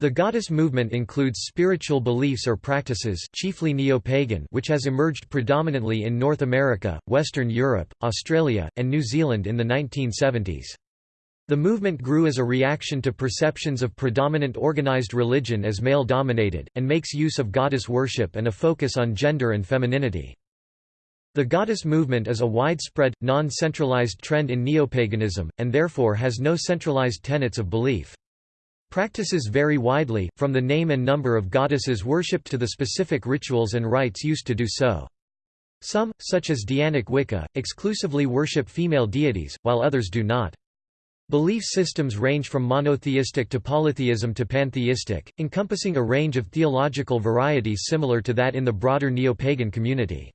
The goddess movement includes spiritual beliefs or practices chiefly neo-pagan which has emerged predominantly in North America, Western Europe, Australia, and New Zealand in the 1970s. The movement grew as a reaction to perceptions of predominant organized religion as male-dominated, and makes use of goddess worship and a focus on gender and femininity. The goddess movement is a widespread, non-centralized trend in neopaganism, and therefore has no centralized tenets of belief. Practices vary widely, from the name and number of goddesses worshipped to the specific rituals and rites used to do so. Some, such as Dianic Wicca, exclusively worship female deities, while others do not. Belief systems range from monotheistic to polytheism to pantheistic, encompassing a range of theological varieties similar to that in the broader neo-pagan community.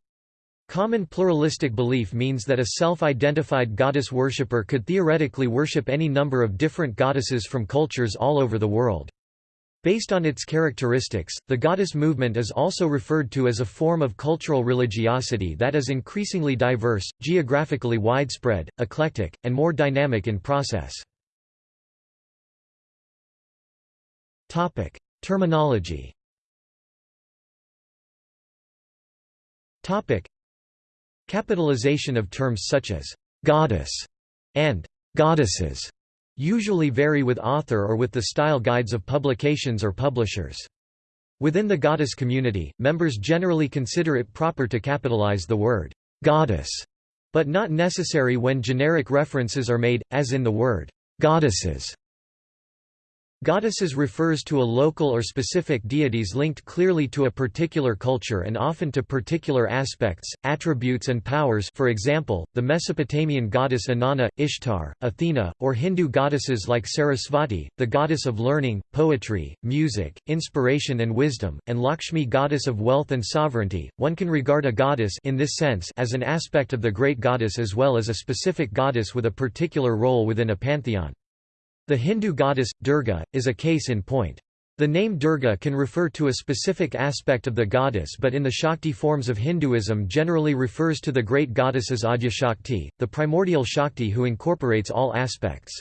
Common pluralistic belief means that a self-identified goddess worshipper could theoretically worship any number of different goddesses from cultures all over the world. Based on its characteristics, the goddess movement is also referred to as a form of cultural religiosity that is increasingly diverse, geographically widespread, eclectic, and more dynamic in process. Terminology Capitalization of terms such as «goddess» and «goddesses» usually vary with author or with the style guides of publications or publishers. Within the goddess community, members generally consider it proper to capitalize the word «goddess», but not necessary when generic references are made, as in the word «goddesses». Goddesses refers to a local or specific deities linked clearly to a particular culture and often to particular aspects, attributes and powers for example, the Mesopotamian goddess Inanna, Ishtar, Athena, or Hindu goddesses like Sarasvati, the goddess of learning, poetry, music, inspiration and wisdom, and Lakshmi goddess of wealth and sovereignty. One can regard a goddess in this sense as an aspect of the great goddess as well as a specific goddess with a particular role within a pantheon. The Hindu goddess, Durga, is a case in point. The name Durga can refer to a specific aspect of the goddess but in the Shakti forms of Hinduism generally refers to the great goddesses Adyashakti, the primordial Shakti who incorporates all aspects.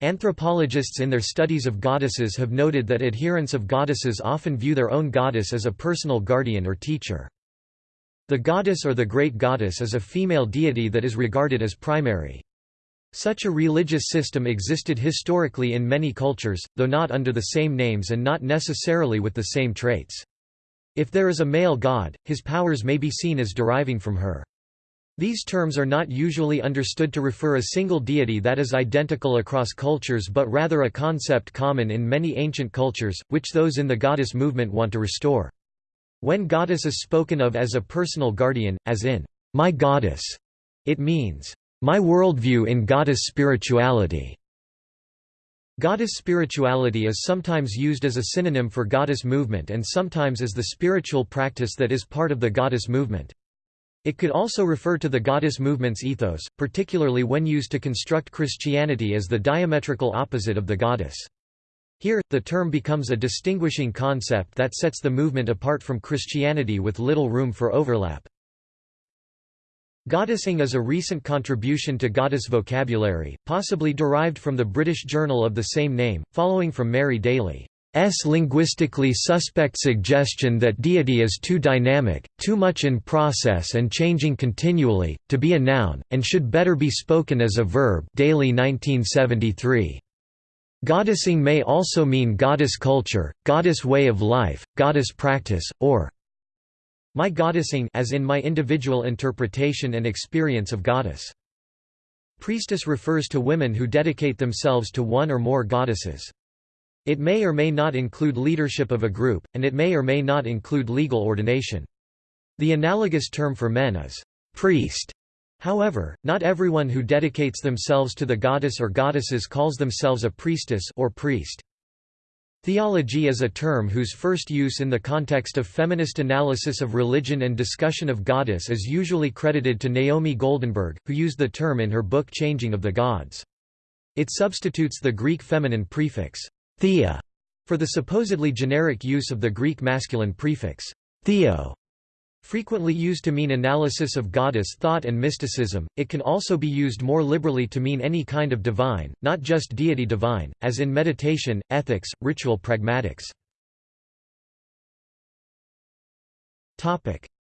Anthropologists in their studies of goddesses have noted that adherents of goddesses often view their own goddess as a personal guardian or teacher. The goddess or the great goddess is a female deity that is regarded as primary. Such a religious system existed historically in many cultures, though not under the same names and not necessarily with the same traits. If there is a male god, his powers may be seen as deriving from her. These terms are not usually understood to refer a single deity that is identical across cultures but rather a concept common in many ancient cultures, which those in the goddess movement want to restore. When goddess is spoken of as a personal guardian, as in, my goddess, it means, my worldview in goddess spirituality. Goddess spirituality is sometimes used as a synonym for goddess movement and sometimes as the spiritual practice that is part of the goddess movement. It could also refer to the goddess movement's ethos, particularly when used to construct Christianity as the diametrical opposite of the goddess. Here, the term becomes a distinguishing concept that sets the movement apart from Christianity with little room for overlap. Goddessing is a recent contribution to goddess vocabulary, possibly derived from the British journal of the same name, following from Mary Daly's linguistically suspect suggestion that deity is too dynamic, too much in process and changing continually, to be a noun, and should better be spoken as a verb Daly 1973. Goddessing may also mean goddess culture, goddess way of life, goddess practice, or my goddessing as in my individual interpretation and experience of goddess. Priestess refers to women who dedicate themselves to one or more goddesses. It may or may not include leadership of a group, and it may or may not include legal ordination. The analogous term for men is priest. However, not everyone who dedicates themselves to the goddess or goddesses calls themselves a priestess or priest. Thealogy is a term whose first use in the context of feminist analysis of religion and discussion of goddess is usually credited to Naomi Goldenberg, who used the term in her book Changing of the Gods. It substitutes the Greek feminine prefix, thea, for the supposedly generic use of the Greek masculine prefix, theo. Frequently used to mean analysis of goddess thought and mysticism, it can also be used more liberally to mean any kind of divine, not just deity divine, as in meditation, ethics, ritual pragmatics.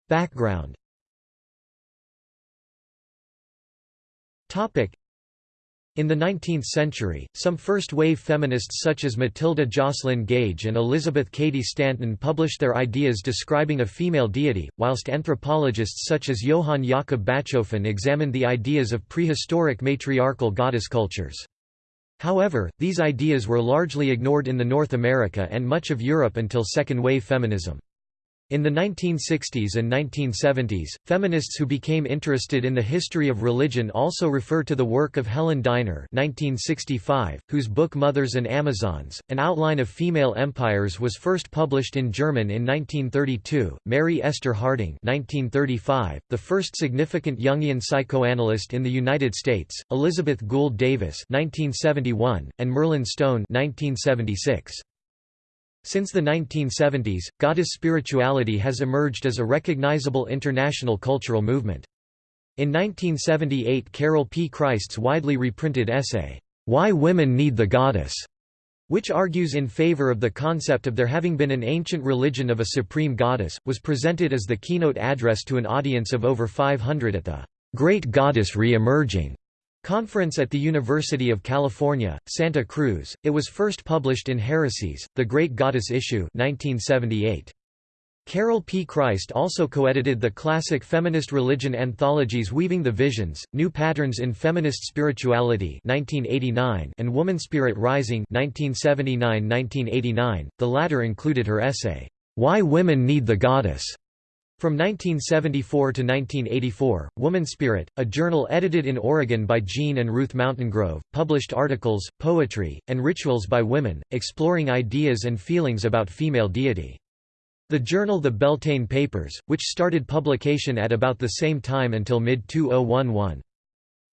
Background in the 19th century, some first-wave feminists such as Matilda Joslyn Gage and Elizabeth Cady Stanton published their ideas describing a female deity, whilst anthropologists such as Johann Jakob Bachofen examined the ideas of prehistoric matriarchal goddess cultures. However, these ideas were largely ignored in the North America and much of Europe until second-wave feminism. In the 1960s and 1970s, feminists who became interested in the history of religion also refer to the work of Helen Diner 1965, whose book Mothers and Amazons, An Outline of Female Empires was first published in German in 1932, Mary Esther Harding 1935, the first significant Jungian psychoanalyst in the United States, Elizabeth Gould Davis 1971, and Merlin Stone 1976. Since the 1970s, goddess spirituality has emerged as a recognizable international cultural movement. In 1978 Carol P. Christ's widely reprinted essay, "'Why Women Need the Goddess' which argues in favor of the concept of there having been an ancient religion of a supreme goddess, was presented as the keynote address to an audience of over 500 at the "'Great Goddess Re-Emerging' Conference at the University of California, Santa Cruz. It was first published in Heresies, The Great Goddess Issue 1978. Carol P. Christ also co-edited the classic feminist religion anthologies Weaving the Visions, New Patterns in Feminist Spirituality 1989 and Woman Spirit Rising 1979–1989. The latter included her essay, Why Women Need the Goddess, from 1974 to 1984, Woman Spirit, a journal edited in Oregon by Jean and Ruth Mountaingrove, published articles, poetry, and rituals by women, exploring ideas and feelings about female deity. The journal The Beltane Papers, which started publication at about the same time until mid-2011.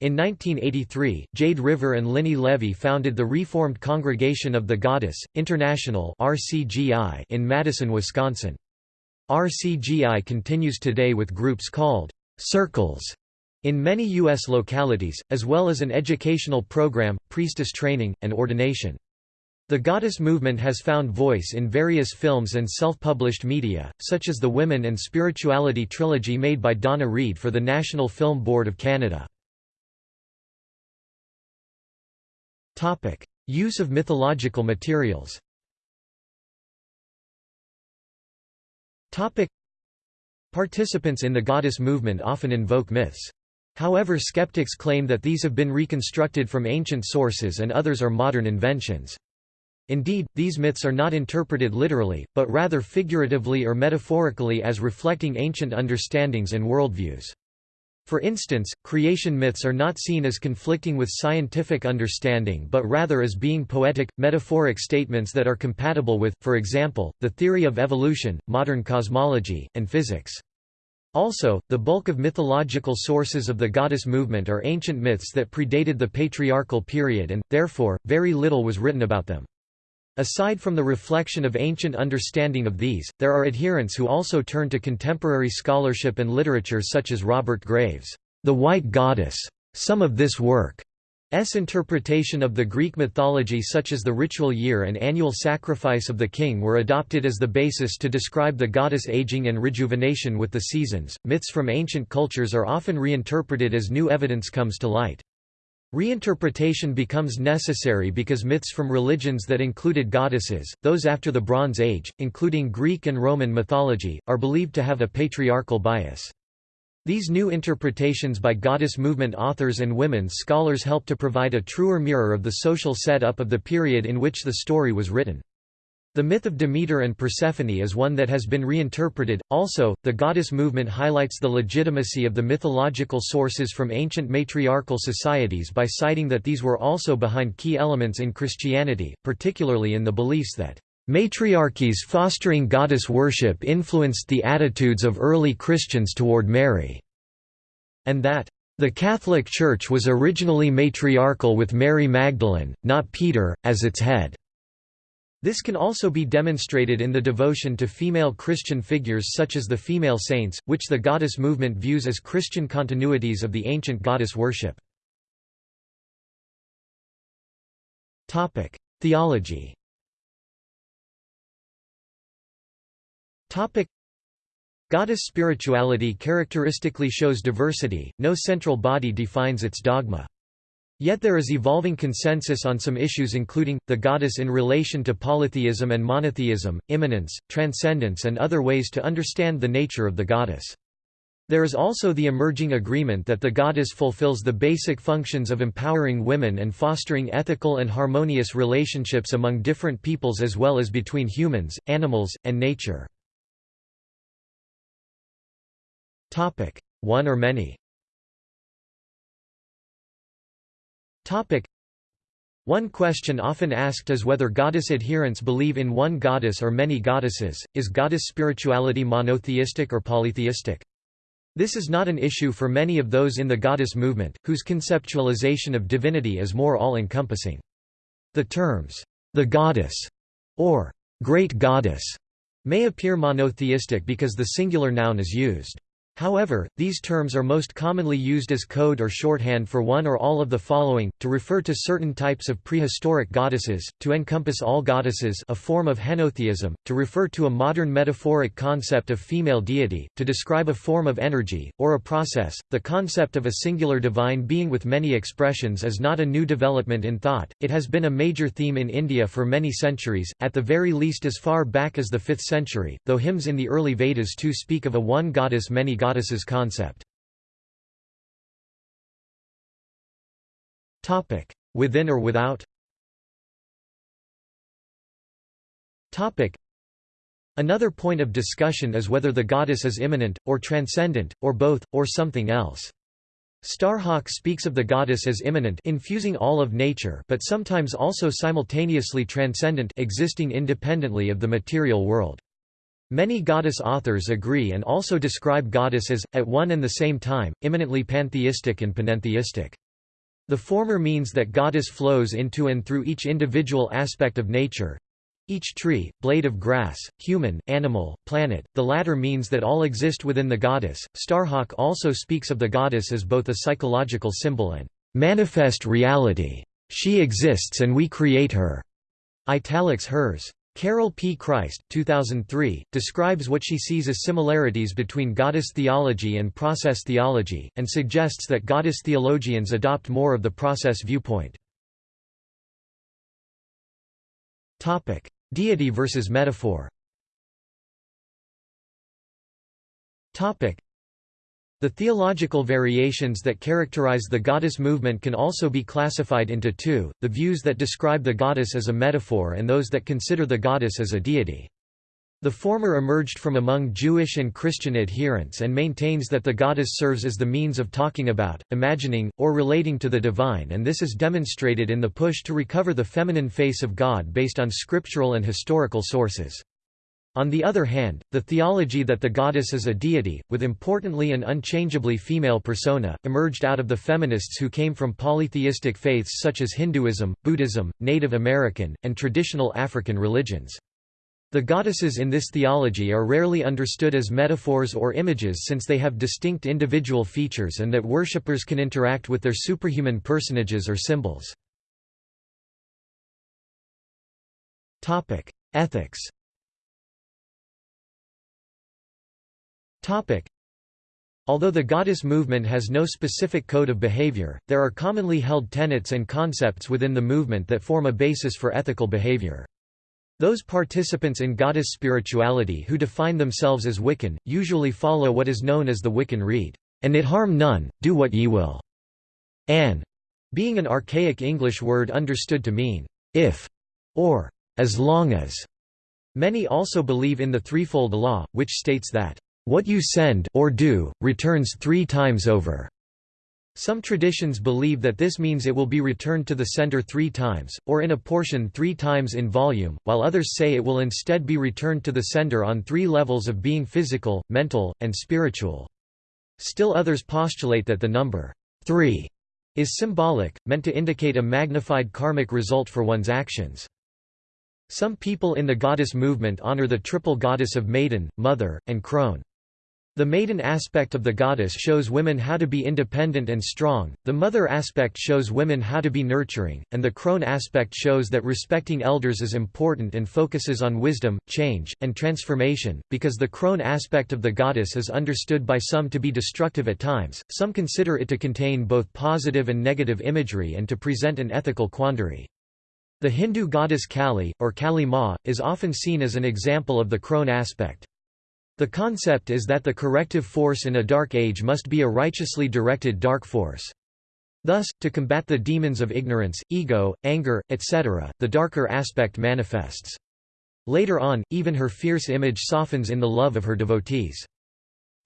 In 1983, Jade River and Linny Levy founded the Reformed Congregation of the Goddess, International in Madison, Wisconsin. RCGI continues today with groups called circles in many U.S. localities, as well as an educational program, priestess training, and ordination. The goddess movement has found voice in various films and self-published media, such as the Women and Spirituality trilogy made by Donna Reed for the National Film Board of Canada. Use of mythological materials Topic. Participants in the goddess movement often invoke myths. However skeptics claim that these have been reconstructed from ancient sources and others are modern inventions. Indeed, these myths are not interpreted literally, but rather figuratively or metaphorically as reflecting ancient understandings and worldviews. For instance, creation myths are not seen as conflicting with scientific understanding but rather as being poetic, metaphoric statements that are compatible with, for example, the theory of evolution, modern cosmology, and physics. Also, the bulk of mythological sources of the goddess movement are ancient myths that predated the patriarchal period and, therefore, very little was written about them. Aside from the reflection of ancient understanding of these, there are adherents who also turn to contemporary scholarship and literature such as Robert Graves' The White Goddess. Some of this work's interpretation of the Greek mythology such as the ritual year and annual sacrifice of the king were adopted as the basis to describe the goddess aging and rejuvenation with the seasons. Myths from ancient cultures are often reinterpreted as new evidence comes to light. Reinterpretation becomes necessary because myths from religions that included goddesses, those after the Bronze Age, including Greek and Roman mythology, are believed to have a patriarchal bias. These new interpretations by goddess movement authors and women's scholars help to provide a truer mirror of the social set-up of the period in which the story was written. The myth of Demeter and Persephone is one that has been reinterpreted. Also, the goddess movement highlights the legitimacy of the mythological sources from ancient matriarchal societies by citing that these were also behind key elements in Christianity, particularly in the beliefs that matriarchies fostering goddess worship influenced the attitudes of early Christians toward Mary, and that the Catholic Church was originally matriarchal with Mary Magdalene, not Peter, as its head. This can also be demonstrated in the devotion to female Christian figures such as the female saints, which the goddess movement views as Christian continuities of the ancient goddess worship. Theology Goddess spirituality characteristically shows diversity, no central body defines its dogma. Yet there is evolving consensus on some issues including, the goddess in relation to polytheism and monotheism, immanence, transcendence and other ways to understand the nature of the goddess. There is also the emerging agreement that the goddess fulfills the basic functions of empowering women and fostering ethical and harmonious relationships among different peoples as well as between humans, animals, and nature. One or many one question often asked is whether goddess adherents believe in one goddess or many goddesses. Is goddess spirituality monotheistic or polytheistic? This is not an issue for many of those in the goddess movement, whose conceptualization of divinity is more all-encompassing. The terms, the goddess, or great goddess, may appear monotheistic because the singular noun is used. However, these terms are most commonly used as code or shorthand for one or all of the following, to refer to certain types of prehistoric goddesses, to encompass all goddesses a form of henotheism, to refer to a modern metaphoric concept of female deity, to describe a form of energy, or a process. The concept of a singular divine being with many expressions is not a new development in thought, it has been a major theme in India for many centuries, at the very least as far back as the 5th century, though hymns in the early Vedas too speak of a one goddess many goddesses concept. Topic: Within or without Topic: Another point of discussion is whether the goddess is immanent, or transcendent, or both, or something else. Starhawk speaks of the goddess as immanent infusing all of nature but sometimes also simultaneously transcendent existing independently of the material world. Many goddess authors agree and also describe goddess as, at one and the same time, immanently pantheistic and panentheistic. The former means that goddess flows into and through each individual aspect of nature, each tree, blade of grass, human, animal, planet, the latter means that all exist within the goddess. Starhawk also speaks of the goddess as both a psychological symbol and manifest reality. She exists and we create her. Italics hers. Carol P. Christ 2003, describes what she sees as similarities between goddess theology and process theology, and suggests that goddess theologians adopt more of the process viewpoint. Deity versus metaphor the theological variations that characterize the goddess movement can also be classified into two, the views that describe the goddess as a metaphor and those that consider the goddess as a deity. The former emerged from among Jewish and Christian adherents and maintains that the goddess serves as the means of talking about, imagining, or relating to the divine and this is demonstrated in the push to recover the feminine face of God based on scriptural and historical sources. On the other hand, the theology that the goddess is a deity, with importantly and unchangeably female persona, emerged out of the feminists who came from polytheistic faiths such as Hinduism, Buddhism, Native American, and traditional African religions. The goddesses in this theology are rarely understood as metaphors or images since they have distinct individual features and that worshippers can interact with their superhuman personages or symbols. Ethics Although the goddess movement has no specific code of behavior, there are commonly held tenets and concepts within the movement that form a basis for ethical behavior. Those participants in goddess spirituality who define themselves as Wiccan, usually follow what is known as the Wiccan Rede, and it harm none, do what ye will. An, being an archaic English word understood to mean, if, or as long as. Many also believe in the threefold law, which states that what you send or do, returns three times over. Some traditions believe that this means it will be returned to the sender three times, or in a portion three times in volume, while others say it will instead be returned to the sender on three levels of being physical, mental, and spiritual. Still others postulate that the number three is symbolic, meant to indicate a magnified karmic result for one's actions. Some people in the goddess movement honor the triple goddess of maiden, mother, and crone. The maiden aspect of the goddess shows women how to be independent and strong, the mother aspect shows women how to be nurturing, and the crone aspect shows that respecting elders is important and focuses on wisdom, change, and transformation. Because the crone aspect of the goddess is understood by some to be destructive at times, some consider it to contain both positive and negative imagery and to present an ethical quandary. The Hindu goddess Kali, or Kali Ma, is often seen as an example of the crone aspect. The concept is that the corrective force in a dark age must be a righteously directed dark force. Thus, to combat the demons of ignorance, ego, anger, etc., the darker aspect manifests. Later on, even her fierce image softens in the love of her devotees.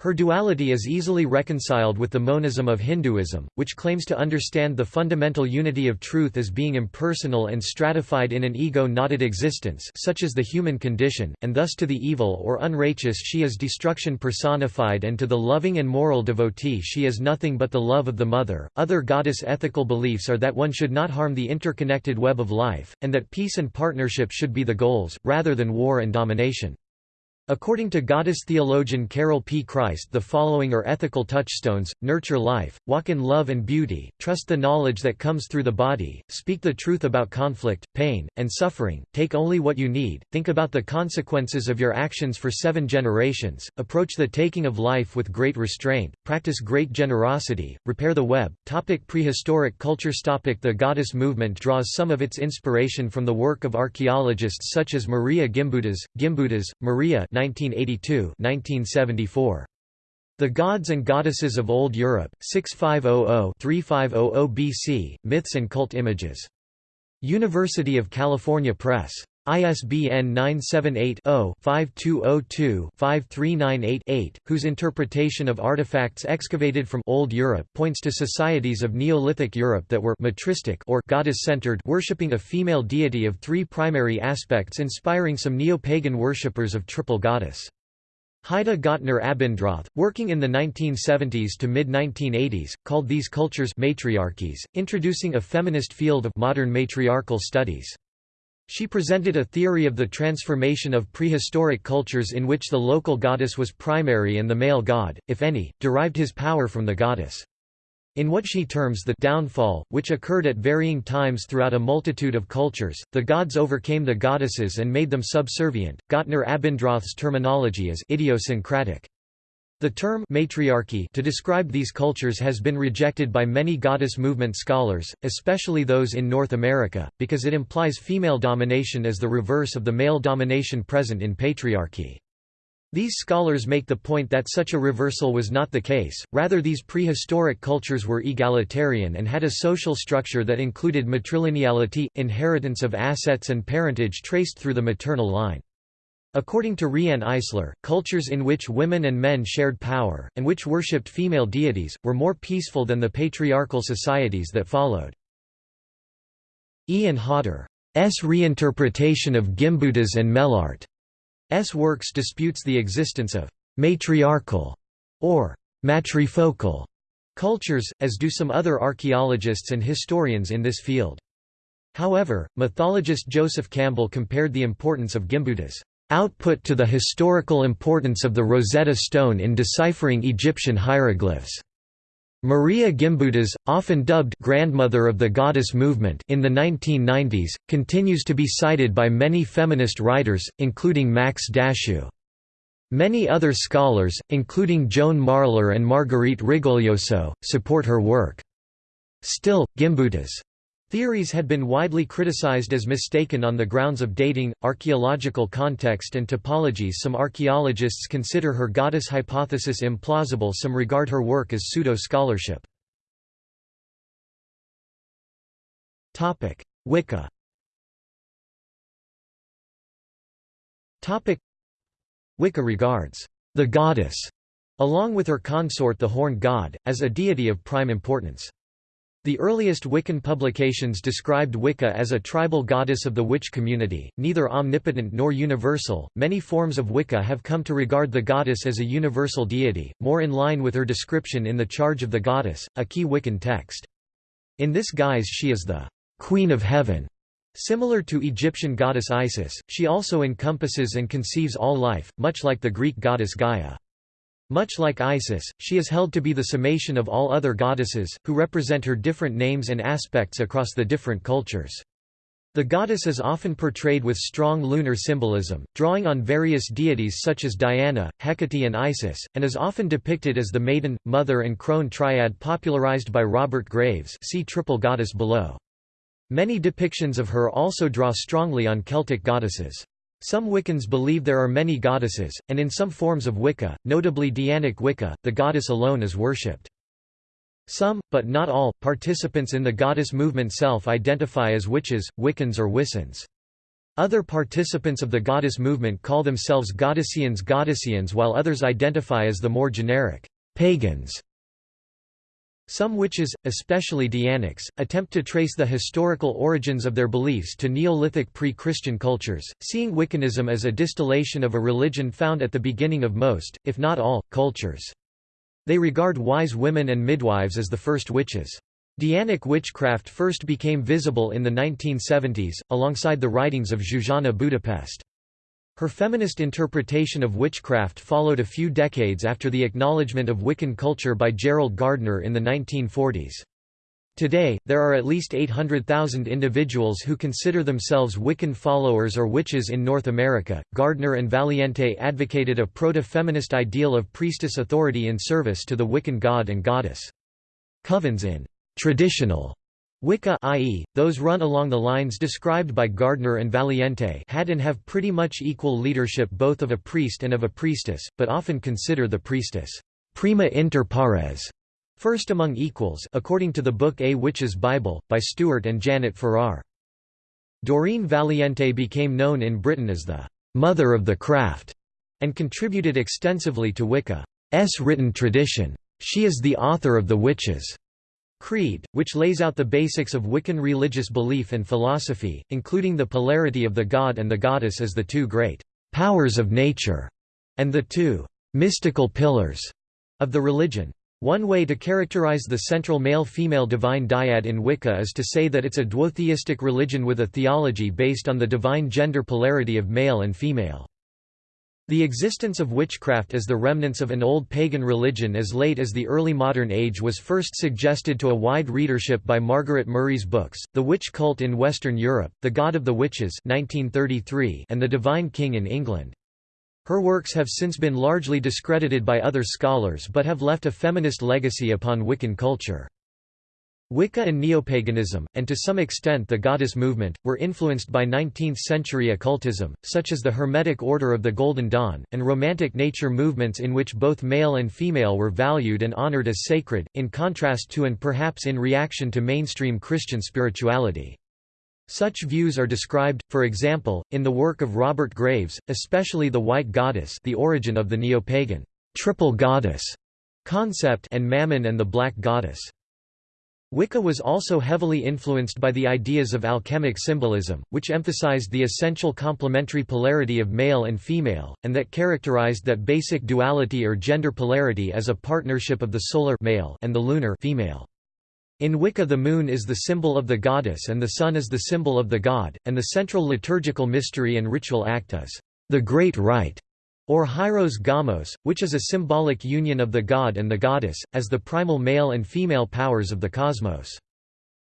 Her duality is easily reconciled with the monism of Hinduism, which claims to understand the fundamental unity of truth as being impersonal and stratified in an ego-knotted existence such as the human condition, and thus to the evil or unrighteous she is destruction personified and to the loving and moral devotee she is nothing but the love of the mother. Other goddess ethical beliefs are that one should not harm the interconnected web of life, and that peace and partnership should be the goals, rather than war and domination. According to goddess theologian Carol P. Christ the following are ethical touchstones, nurture life, walk in love and beauty, trust the knowledge that comes through the body, speak the truth about conflict, pain, and suffering, take only what you need, think about the consequences of your actions for seven generations, approach the taking of life with great restraint, practice great generosity, repair the web. Topic prehistoric cultures topic The goddess movement draws some of its inspiration from the work of archaeologists such as Maria Gimbutas, Gimbutas, Maria 1982 1974. The Gods and Goddesses of Old Europe, 6500-3500 BC, Myths and Cult Images. University of California Press. ISBN 978-0-5202-5398-8, whose interpretation of artifacts excavated from Old Europe points to societies of Neolithic Europe that were matristic or goddess-centered worshipping a female deity of three primary aspects inspiring some neo-pagan worshippers of triple goddess. Heide Gottner Abendroth, working in the 1970s to mid-1980s, called these cultures matriarchies, introducing a feminist field of modern matriarchal studies. She presented a theory of the transformation of prehistoric cultures in which the local goddess was primary and the male god, if any, derived his power from the goddess. In what she terms the downfall, which occurred at varying times throughout a multitude of cultures, the gods overcame the goddesses and made them subservient. Gottner Abendroth's terminology is idiosyncratic. The term matriarchy to describe these cultures has been rejected by many goddess movement scholars, especially those in North America, because it implies female domination as the reverse of the male domination present in patriarchy. These scholars make the point that such a reversal was not the case, rather these prehistoric cultures were egalitarian and had a social structure that included matrilineality, inheritance of assets and parentage traced through the maternal line. According to Riane Eisler, cultures in which women and men shared power, and which worshipped female deities, were more peaceful than the patriarchal societies that followed. Ian Hodder's reinterpretation of Gimbutas and Mellaart's works disputes the existence of «matriarchal» or «matrifocal» cultures, as do some other archaeologists and historians in this field. However, mythologist Joseph Campbell compared the importance of Gimbutas output to the historical importance of the Rosetta Stone in deciphering Egyptian hieroglyphs. Maria Gimbutas, often dubbed grandmother of the goddess movement in the 1990s, continues to be cited by many feminist writers, including Max Dashu. Many other scholars, including Joan Marler and Marguerite Rigoglioso, support her work. Still, Gimbutas' Theories had been widely criticized as mistaken on the grounds of dating, archaeological context and topologies some archaeologists consider her goddess hypothesis implausible some regard her work as pseudo-scholarship. Wicca Wicca regards the goddess, along with her consort the horned god, as a deity of prime importance. The earliest Wiccan publications described Wicca as a tribal goddess of the witch community, neither omnipotent nor universal. Many forms of Wicca have come to regard the goddess as a universal deity, more in line with her description in The Charge of the Goddess, a key Wiccan text. In this guise she is the Queen of Heaven, Similar to Egyptian goddess Isis, she also encompasses and conceives all life, much like the Greek goddess Gaia. Much like Isis, she is held to be the summation of all other goddesses, who represent her different names and aspects across the different cultures. The goddess is often portrayed with strong lunar symbolism, drawing on various deities such as Diana, Hecate and Isis, and is often depicted as the maiden, mother and crone triad popularized by Robert Graves see triple goddess below. Many depictions of her also draw strongly on Celtic goddesses. Some Wiccans believe there are many goddesses, and in some forms of Wicca, notably Dianic Wicca, the goddess alone is worshipped. Some, but not all, participants in the goddess movement self-identify as witches, Wiccans or Wissans. Other participants of the goddess movement call themselves Goddessians Goddessians while others identify as the more generic pagans. Some witches, especially Dianics, attempt to trace the historical origins of their beliefs to Neolithic pre-Christian cultures, seeing Wiccanism as a distillation of a religion found at the beginning of most, if not all, cultures. They regard wise women and midwives as the first witches. Dianic witchcraft first became visible in the 1970s, alongside the writings of Zsuzsanna Budapest. Her feminist interpretation of witchcraft followed a few decades after the acknowledgement of Wiccan culture by Gerald Gardner in the 1940s. Today, there are at least 800,000 individuals who consider themselves Wiccan followers or witches in North America. Gardner and Valiente advocated a proto-feminist ideal of priestess authority in service to the Wiccan god and goddess. Covens in traditional Wicca i.e., those run along the lines described by Gardner and Valiente had and have pretty much equal leadership both of a priest and of a priestess, but often consider the priestess prima inter pares, first among equals according to the book A Witch's Bible, by Stuart and Janet Farrar. Doreen Valiente became known in Britain as the «mother of the craft» and contributed extensively to Wicca's written tradition. She is the author of The Witches' Creed, which lays out the basics of Wiccan religious belief and philosophy, including the polarity of the god and the goddess as the two great powers of nature, and the two mystical pillars of the religion. One way to characterize the central male-female divine dyad in Wicca is to say that it's a duotheistic religion with a theology based on the divine gender polarity of male and female. The existence of witchcraft as the remnants of an old pagan religion as late as the early modern age was first suggested to a wide readership by Margaret Murray's books, The Witch Cult in Western Europe, The God of the Witches 1933, and The Divine King in England. Her works have since been largely discredited by other scholars but have left a feminist legacy upon Wiccan culture. Wicca and neopaganism, and to some extent the goddess movement, were influenced by 19th-century occultism, such as the Hermetic Order of the Golden Dawn, and Romantic nature movements in which both male and female were valued and honored as sacred, in contrast to and perhaps in reaction to mainstream Christian spirituality. Such views are described, for example, in the work of Robert Graves, especially The White Goddess the origin of the neopagan triple goddess concept and Mammon and the Black Goddess. Wicca was also heavily influenced by the ideas of alchemic symbolism, which emphasized the essential complementary polarity of male and female, and that characterized that basic duality or gender polarity as a partnership of the solar male and the lunar female. In Wicca the moon is the symbol of the goddess and the sun is the symbol of the god, and the central liturgical mystery and ritual act is the Great Rite or hieros gamos, which is a symbolic union of the god and the goddess, as the primal male and female powers of the cosmos.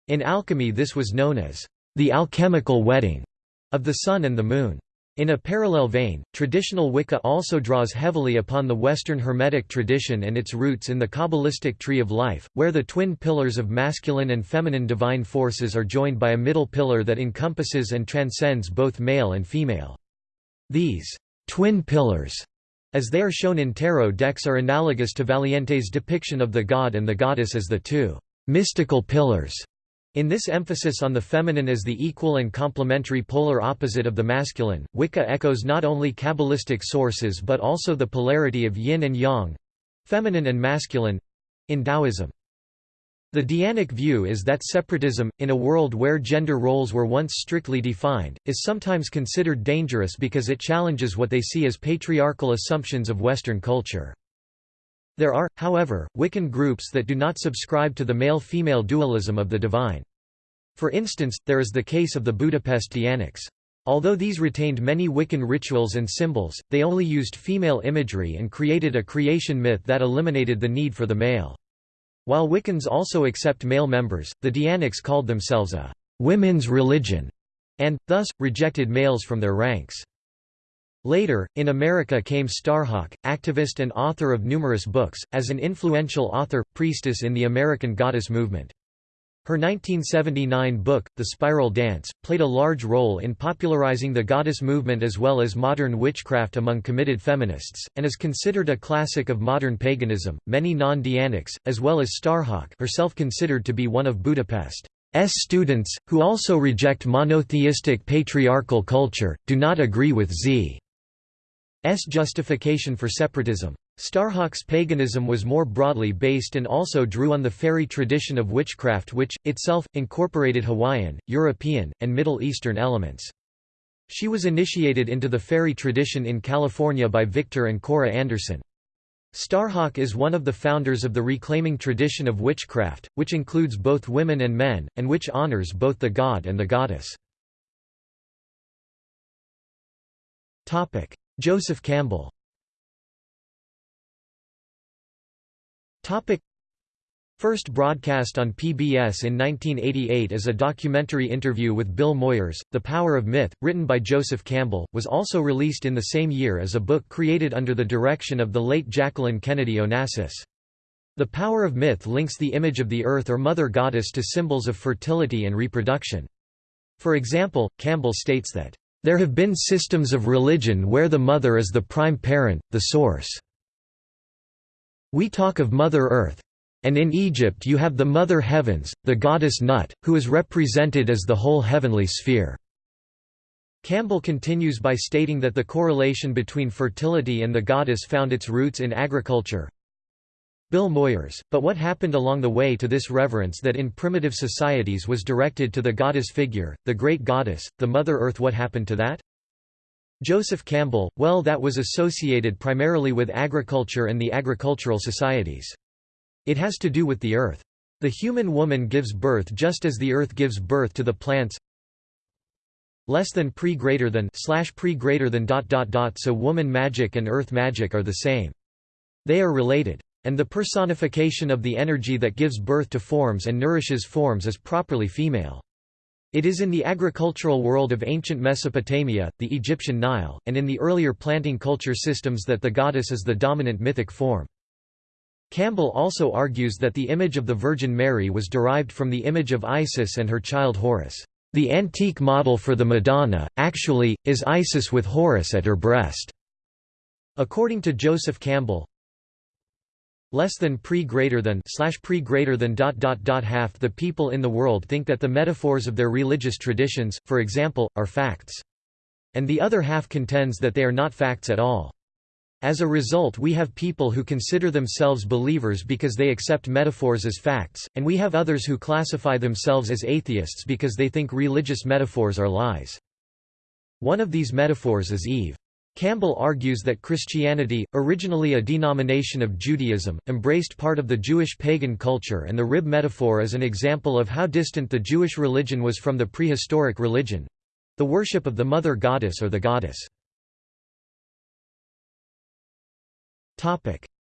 In alchemy this was known as the alchemical wedding of the sun and the moon. In a parallel vein, traditional Wicca also draws heavily upon the Western Hermetic tradition and its roots in the Kabbalistic tree of life, where the twin pillars of masculine and feminine divine forces are joined by a middle pillar that encompasses and transcends both male and female. These Twin pillars, as they are shown in tarot decks are analogous to Valiente's depiction of the god and the goddess as the two mystical pillars. In this emphasis on the feminine as the equal and complementary polar opposite of the masculine, Wicca echoes not only Kabbalistic sources but also the polarity of yin and yang—feminine and masculine—in Taoism. The Dianic view is that separatism, in a world where gender roles were once strictly defined, is sometimes considered dangerous because it challenges what they see as patriarchal assumptions of Western culture. There are, however, Wiccan groups that do not subscribe to the male-female dualism of the divine. For instance, there is the case of the Budapest Dianics. Although these retained many Wiccan rituals and symbols, they only used female imagery and created a creation myth that eliminated the need for the male. While Wiccans also accept male members, the Dianics called themselves a «women's religion» and, thus, rejected males from their ranks. Later, in America came Starhawk, activist and author of numerous books, as an influential author, priestess in the American goddess movement. Her 1979 book, The Spiral Dance, played a large role in popularizing the goddess movement as well as modern witchcraft among committed feminists, and is considered a classic of modern paganism. Many non Dianics, as well as Starhawk, herself considered to be one of Budapest's students, who also reject monotheistic patriarchal culture, do not agree with Z's justification for separatism. Starhawk's paganism was more broadly based and also drew on the Feri tradition of witchcraft which, itself, incorporated Hawaiian, European, and Middle Eastern elements. She was initiated into the Feri tradition in California by Victor and Cora Anderson. Starhawk is one of the founders of the reclaiming tradition of witchcraft, which includes both women and men, and which honors both the god and the goddess. Joseph Campbell Topic First broadcast on PBS in 1988 as a documentary interview with Bill Moyers, The Power of Myth, written by Joseph Campbell, was also released in the same year as a book created under the direction of the late Jacqueline Kennedy Onassis. The Power of Myth links the image of the earth or mother goddess to symbols of fertility and reproduction. For example, Campbell states that, "...there have been systems of religion where the mother is the prime parent, the source." We talk of Mother Earth. And in Egypt you have the Mother Heavens, the goddess Nut, who is represented as the whole heavenly sphere. Campbell continues by stating that the correlation between fertility and the goddess found its roots in agriculture. Bill Moyers, but what happened along the way to this reverence that in primitive societies was directed to the goddess figure, the great goddess, the Mother Earth what happened to that? Joseph Campbell, well that was associated primarily with agriculture and the agricultural societies. It has to do with the earth. The human woman gives birth just as the earth gives birth to the plants less than pre greater than slash pre greater than dot dot dot so woman magic and earth magic are the same. They are related. And the personification of the energy that gives birth to forms and nourishes forms is properly female. It is in the agricultural world of ancient Mesopotamia, the Egyptian Nile, and in the earlier planting culture systems that the goddess is the dominant mythic form. Campbell also argues that the image of the Virgin Mary was derived from the image of Isis and her child Horus. The antique model for the Madonna, actually, is Isis with Horus at her breast. According to Joseph Campbell, less than pre greater than slash pre greater than dot dot dot half the people in the world think that the metaphors of their religious traditions, for example, are facts. And the other half contends that they are not facts at all. As a result we have people who consider themselves believers because they accept metaphors as facts, and we have others who classify themselves as atheists because they think religious metaphors are lies. One of these metaphors is Eve. Campbell argues that Christianity, originally a denomination of Judaism, embraced part of the Jewish pagan culture and the rib metaphor is an example of how distant the Jewish religion was from the prehistoric religion—the worship of the mother goddess or the goddess.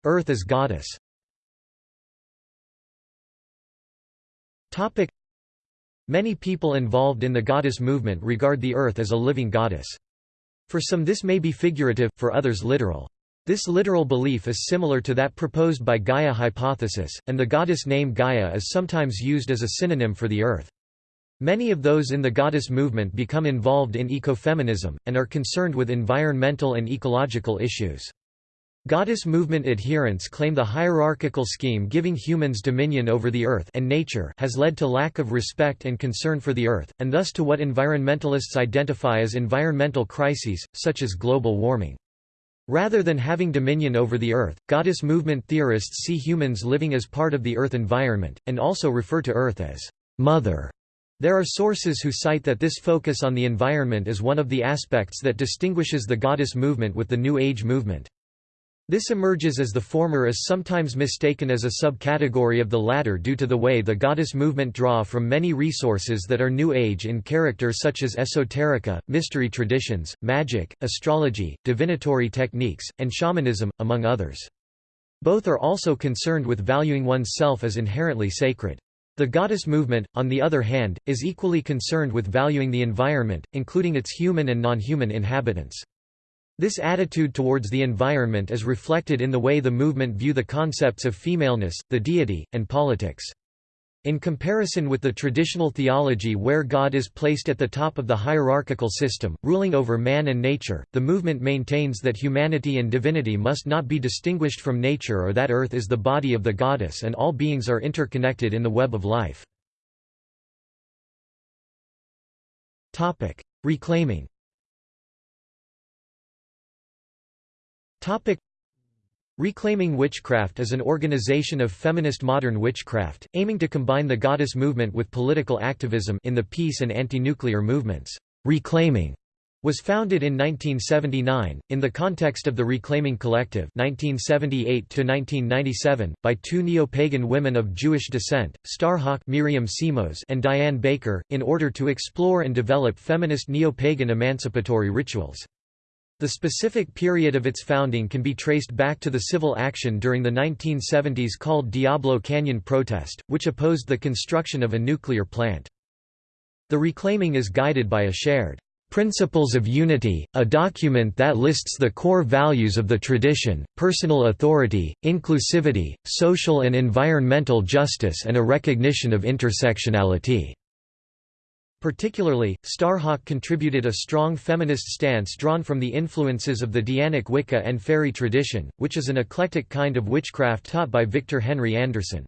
Earth as goddess Many people involved in the goddess movement regard the earth as a living goddess. For some this may be figurative, for others literal. This literal belief is similar to that proposed by Gaia hypothesis, and the goddess name Gaia is sometimes used as a synonym for the earth. Many of those in the goddess movement become involved in ecofeminism, and are concerned with environmental and ecological issues. Goddess movement adherents claim the hierarchical scheme giving humans dominion over the earth and nature has led to lack of respect and concern for the earth, and thus to what environmentalists identify as environmental crises, such as global warming. Rather than having dominion over the earth, goddess movement theorists see humans living as part of the earth environment, and also refer to earth as mother. There are sources who cite that this focus on the environment is one of the aspects that distinguishes the goddess movement with the New Age movement. This emerges as the former is sometimes mistaken as a subcategory of the latter due to the way the goddess movement draw from many resources that are New Age in character such as esoterica, mystery traditions, magic, astrology, divinatory techniques, and shamanism, among others. Both are also concerned with valuing one's self as inherently sacred. The goddess movement, on the other hand, is equally concerned with valuing the environment, including its human and non-human inhabitants. This attitude towards the environment is reflected in the way the movement view the concepts of femaleness, the deity, and politics. In comparison with the traditional theology where God is placed at the top of the hierarchical system, ruling over man and nature, the movement maintains that humanity and divinity must not be distinguished from nature or that earth is the body of the goddess and all beings are interconnected in the web of life. Reclaiming Topic Reclaiming Witchcraft is an organization of feminist modern witchcraft, aiming to combine the goddess movement with political activism in the peace and anti-nuclear movements. Reclaiming was founded in 1979, in the context of the Reclaiming Collective 1978 by two neo-pagan women of Jewish descent, Starhawk Miriam Simos and Diane Baker, in order to explore and develop feminist neo-pagan emancipatory rituals. The specific period of its founding can be traced back to the civil action during the 1970s called Diablo Canyon Protest, which opposed the construction of a nuclear plant. The reclaiming is guided by a shared Principles of Unity, a document that lists the core values of the tradition, personal authority, inclusivity, social and environmental justice and a recognition of intersectionality. Particularly, Starhawk contributed a strong feminist stance drawn from the influences of the Dianic Wicca and Feri tradition, which is an eclectic kind of witchcraft taught by Victor Henry Anderson.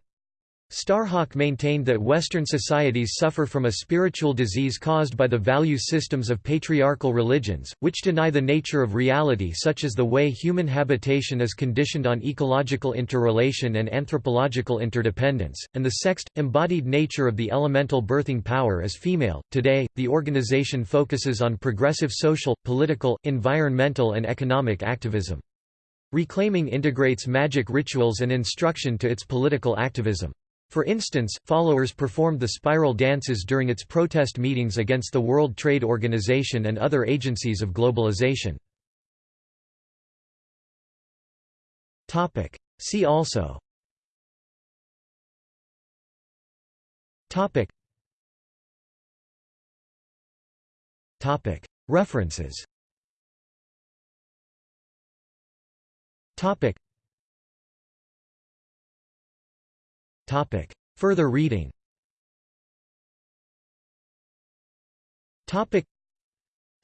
Starhawk maintained that Western societies suffer from a spiritual disease caused by the value systems of patriarchal religions, which deny the nature of reality such as the way human habitation is conditioned on ecological interrelation and anthropological interdependence, and the sexed, embodied nature of the elemental birthing power as female. Today, the organization focuses on progressive social, political, environmental and economic activism. Reclaiming integrates magic rituals and instruction to its political activism. For instance, followers performed the spiral dances during its protest meetings against the World Trade Organization and other agencies of globalization. See also Topic Topic References Topic. Further reading Topic.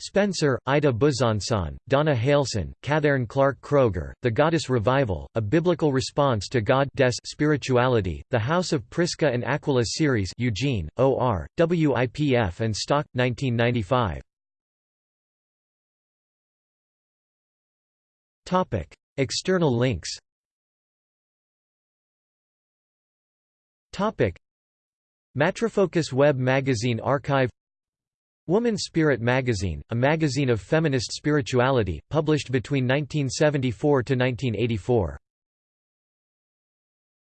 Spencer, Ida Besançon, Donna Hailson, Catherine Clark Kroeger, The Goddess Revival, A Biblical Response to God Spirituality, The House of Prisca and Aquila Series Eugene, O.R., WIPF and Stock, 1995. External links Matrifocus Web Magazine Archive Woman Spirit Magazine, a magazine of feminist spirituality, published between 1974 to 1984.